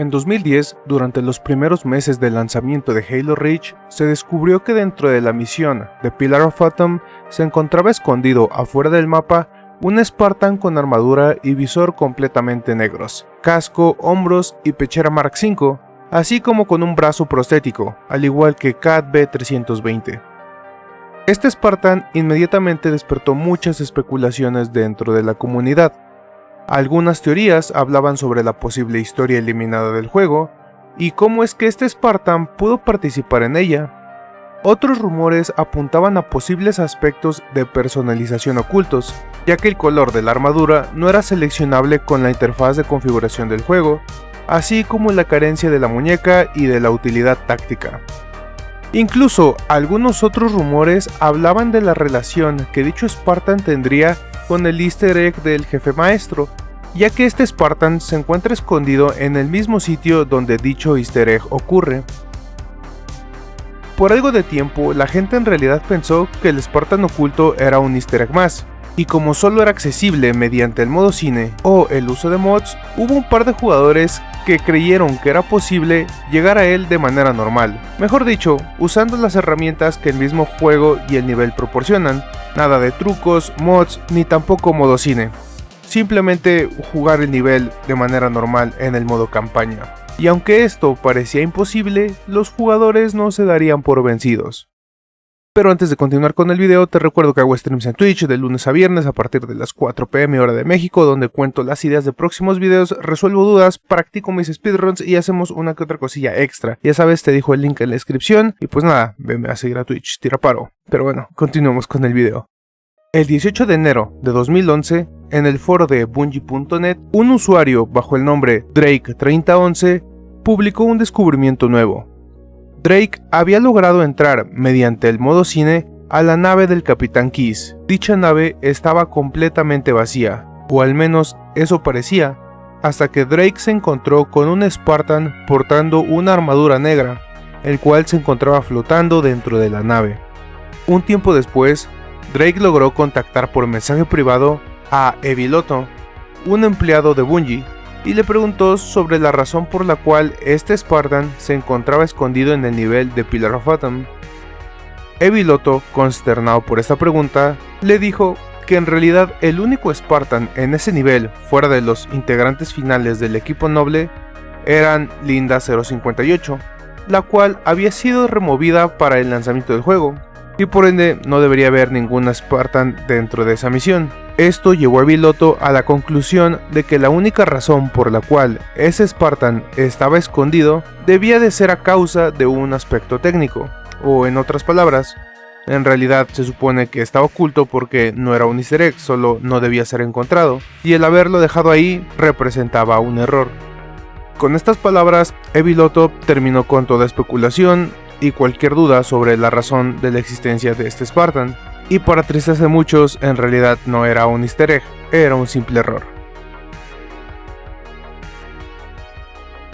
En 2010, durante los primeros meses del lanzamiento de Halo Reach, se descubrió que dentro de la misión de Pillar of Atom se encontraba escondido afuera del mapa un Spartan con armadura y visor completamente negros, casco, hombros y pechera Mark V, así como con un brazo prostético, al igual que Cat B320. Este Spartan inmediatamente despertó muchas especulaciones dentro de la comunidad, algunas teorías hablaban sobre la posible historia eliminada del juego y cómo es que este Spartan pudo participar en ella. Otros rumores apuntaban a posibles aspectos de personalización ocultos, ya que el color de la armadura no era seleccionable con la interfaz de configuración del juego, así como la carencia de la muñeca y de la utilidad táctica. Incluso algunos otros rumores hablaban de la relación que dicho Spartan tendría con el easter egg del jefe maestro, ya que este Spartan se encuentra escondido en el mismo sitio donde dicho easter egg ocurre. Por algo de tiempo, la gente en realidad pensó que el Spartan oculto era un easter egg más, y como solo era accesible mediante el modo cine o el uso de mods, hubo un par de jugadores que creyeron que era posible llegar a él de manera normal, mejor dicho, usando las herramientas que el mismo juego y el nivel proporcionan, nada de trucos, mods, ni tampoco modo cine. Simplemente jugar el nivel de manera normal en el modo campaña. Y aunque esto parecía imposible, los jugadores no se darían por vencidos. Pero antes de continuar con el video, te recuerdo que hago streams en Twitch de lunes a viernes a partir de las 4 pm hora de México, donde cuento las ideas de próximos videos, resuelvo dudas, practico mis speedruns y hacemos una que otra cosilla extra. Ya sabes, te dejo el link en la descripción y pues nada, venme a seguir a Twitch, tira paro. Pero bueno, continuemos con el video. El 18 de enero de 2011, en el foro de Bungie.net, un usuario bajo el nombre Drake3011 publicó un descubrimiento nuevo. Drake había logrado entrar mediante el modo cine a la nave del Capitán Keys. Dicha nave estaba completamente vacía, o al menos eso parecía, hasta que Drake se encontró con un Spartan portando una armadura negra, el cual se encontraba flotando dentro de la nave. Un tiempo después, Drake logró contactar por mensaje privado a Eviloto, un empleado de Bungie, y le preguntó sobre la razón por la cual este Spartan se encontraba escondido en el nivel de Pillar of Atom. Eviloto, consternado por esta pregunta, le dijo que en realidad el único Spartan en ese nivel, fuera de los integrantes finales del equipo noble, eran Linda 058, la cual había sido removida para el lanzamiento del juego y por ende no debería haber ningún Spartan dentro de esa misión. Esto llevó a Biloto a la conclusión de que la única razón por la cual ese Spartan estaba escondido debía de ser a causa de un aspecto técnico, o en otras palabras, en realidad se supone que estaba oculto porque no era un easter solo no debía ser encontrado, y el haberlo dejado ahí representaba un error. Con estas palabras, Eviloto terminó con toda especulación y cualquier duda sobre la razón de la existencia de este Spartan, y para tristeza de muchos en realidad no era un easter egg, era un simple error.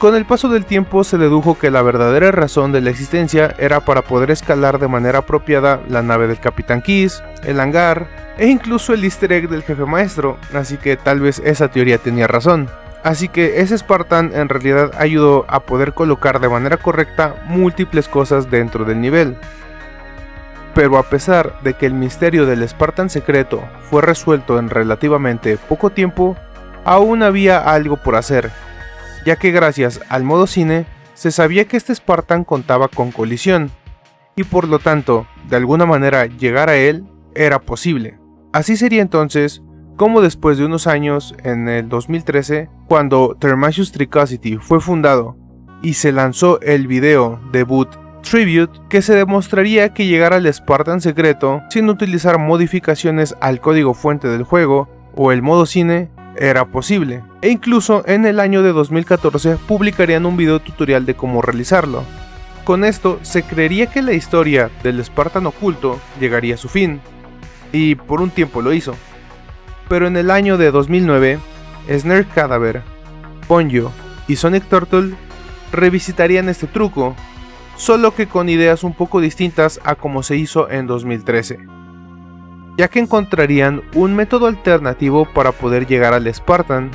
Con el paso del tiempo se dedujo que la verdadera razón de la existencia era para poder escalar de manera apropiada la nave del Capitán Keys, el hangar e incluso el easter egg del jefe maestro, así que tal vez esa teoría tenía razón. Así que ese Spartan en realidad ayudó a poder colocar de manera correcta múltiples cosas dentro del nivel. Pero a pesar de que el misterio del Spartan secreto fue resuelto en relativamente poco tiempo, aún había algo por hacer, ya que gracias al modo cine se sabía que este Spartan contaba con colisión, y por lo tanto, de alguna manera llegar a él era posible. Así sería entonces como después de unos años, en el 2013, cuando Thermasius Tricosity fue fundado y se lanzó el video debut Tribute que se demostraría que llegar al Spartan secreto sin utilizar modificaciones al código fuente del juego o el modo cine era posible, e incluso en el año de 2014 publicarían un video tutorial de cómo realizarlo. Con esto se creería que la historia del Spartan oculto llegaría a su fin, y por un tiempo lo hizo pero en el año de 2009, Snare Cadaver, Ponyo y Sonic Turtle revisitarían este truco, solo que con ideas un poco distintas a como se hizo en 2013, ya que encontrarían un método alternativo para poder llegar al Spartan.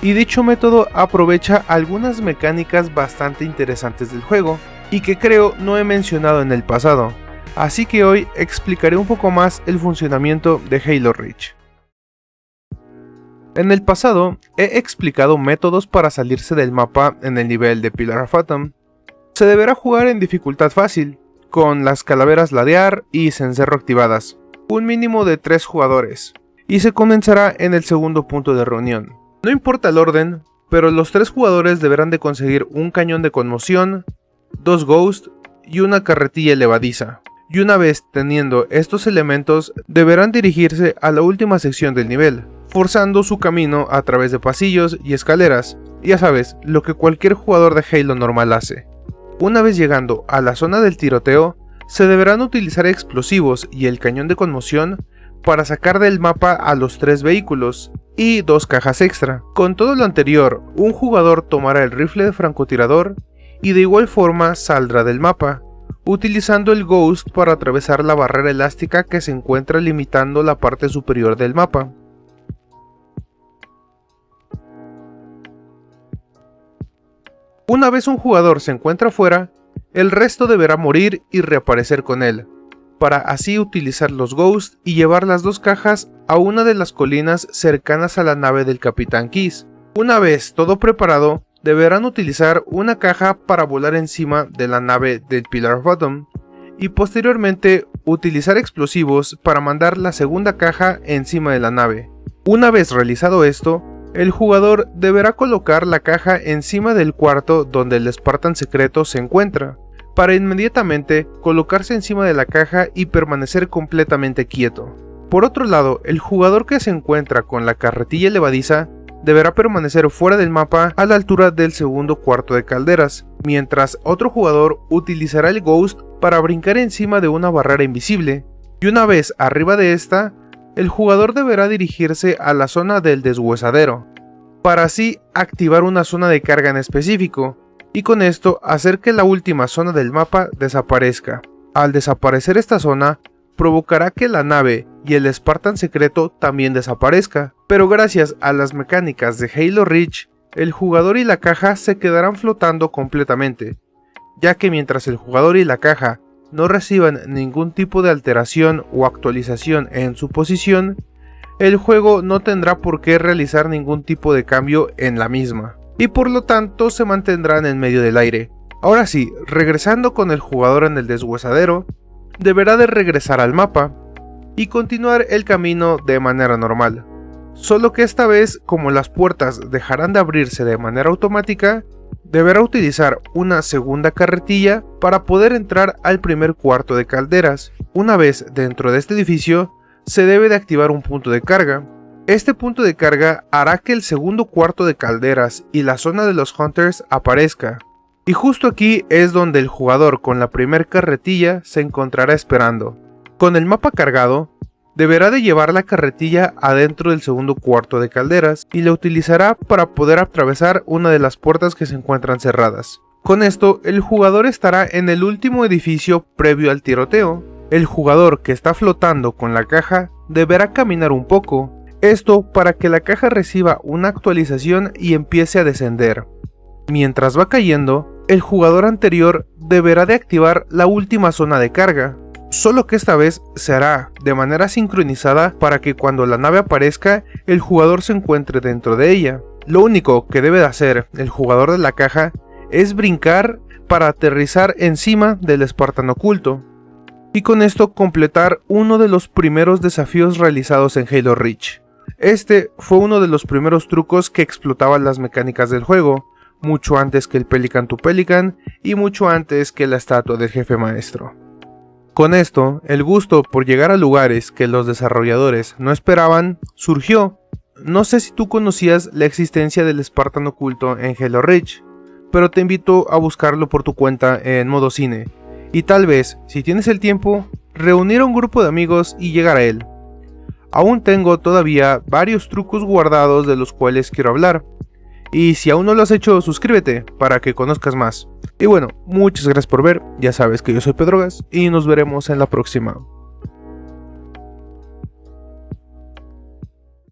y dicho método aprovecha algunas mecánicas bastante interesantes del juego, y que creo no he mencionado en el pasado, así que hoy explicaré un poco más el funcionamiento de Halo Reach. En el pasado he explicado métodos para salirse del mapa en el nivel de Pillar of Atom. Se deberá jugar en dificultad fácil, con las calaveras ladear y cencerro activadas, un mínimo de 3 jugadores, y se comenzará en el segundo punto de reunión. No importa el orden, pero los 3 jugadores deberán de conseguir un cañón de conmoción, dos Ghost y una carretilla elevadiza. Y una vez teniendo estos elementos, deberán dirigirse a la última sección del nivel, forzando su camino a través de pasillos y escaleras, ya sabes, lo que cualquier jugador de Halo normal hace. Una vez llegando a la zona del tiroteo, se deberán utilizar explosivos y el cañón de conmoción para sacar del mapa a los tres vehículos y dos cajas extra. Con todo lo anterior, un jugador tomará el rifle de francotirador y de igual forma saldrá del mapa, utilizando el Ghost para atravesar la barrera elástica que se encuentra limitando la parte superior del mapa. Una vez un jugador se encuentra fuera, el resto deberá morir y reaparecer con él, para así utilizar los Ghosts y llevar las dos cajas a una de las colinas cercanas a la nave del Capitán Kiss. Una vez todo preparado, deberán utilizar una caja para volar encima de la nave del Pillar Bottom, y posteriormente utilizar explosivos para mandar la segunda caja encima de la nave. Una vez realizado esto, el jugador deberá colocar la caja encima del cuarto donde el Spartan secreto se encuentra, para inmediatamente colocarse encima de la caja y permanecer completamente quieto. Por otro lado, el jugador que se encuentra con la carretilla levadiza deberá permanecer fuera del mapa a la altura del segundo cuarto de calderas, mientras otro jugador utilizará el Ghost para brincar encima de una barrera invisible, y una vez arriba de esta, el jugador deberá dirigirse a la zona del deshuesadero, para así activar una zona de carga en específico, y con esto hacer que la última zona del mapa desaparezca. Al desaparecer esta zona, provocará que la nave y el Spartan secreto también desaparezca, pero gracias a las mecánicas de Halo Reach, el jugador y la caja se quedarán flotando completamente, ya que mientras el jugador y la caja no reciban ningún tipo de alteración o actualización en su posición, el juego no tendrá por qué realizar ningún tipo de cambio en la misma, y por lo tanto se mantendrán en medio del aire. Ahora sí, regresando con el jugador en el deshuesadero, deberá de regresar al mapa y continuar el camino de manera normal. Solo que esta vez, como las puertas dejarán de abrirse de manera automática, deberá utilizar una segunda carretilla para poder entrar al primer cuarto de calderas. Una vez dentro de este edificio, se debe de activar un punto de carga. Este punto de carga hará que el segundo cuarto de calderas y la zona de los Hunters aparezca. Y justo aquí es donde el jugador con la primer carretilla se encontrará esperando. Con el mapa cargado, deberá de llevar la carretilla adentro del segundo cuarto de calderas y la utilizará para poder atravesar una de las puertas que se encuentran cerradas. Con esto, el jugador estará en el último edificio previo al tiroteo. El jugador que está flotando con la caja deberá caminar un poco, esto para que la caja reciba una actualización y empiece a descender. Mientras va cayendo, el jugador anterior deberá de activar la última zona de carga, solo que esta vez se hará de manera sincronizada para que cuando la nave aparezca, el jugador se encuentre dentro de ella. Lo único que debe de hacer el jugador de la caja es brincar para aterrizar encima del espartano oculto, y con esto completar uno de los primeros desafíos realizados en Halo Reach. Este fue uno de los primeros trucos que explotaban las mecánicas del juego, mucho antes que el Pelican to Pelican y mucho antes que la estatua del jefe maestro. Con esto, el gusto por llegar a lugares que los desarrolladores no esperaban surgió. No sé si tú conocías la existencia del Spartan oculto en Halo Reach, pero te invito a buscarlo por tu cuenta en modo cine, y tal vez, si tienes el tiempo, reunir a un grupo de amigos y llegar a él. Aún tengo todavía varios trucos guardados de los cuales quiero hablar, y si aún no lo has hecho, suscríbete para que conozcas más. Y bueno, muchas gracias por ver, ya sabes que yo soy Pedrogas y nos veremos en la próxima.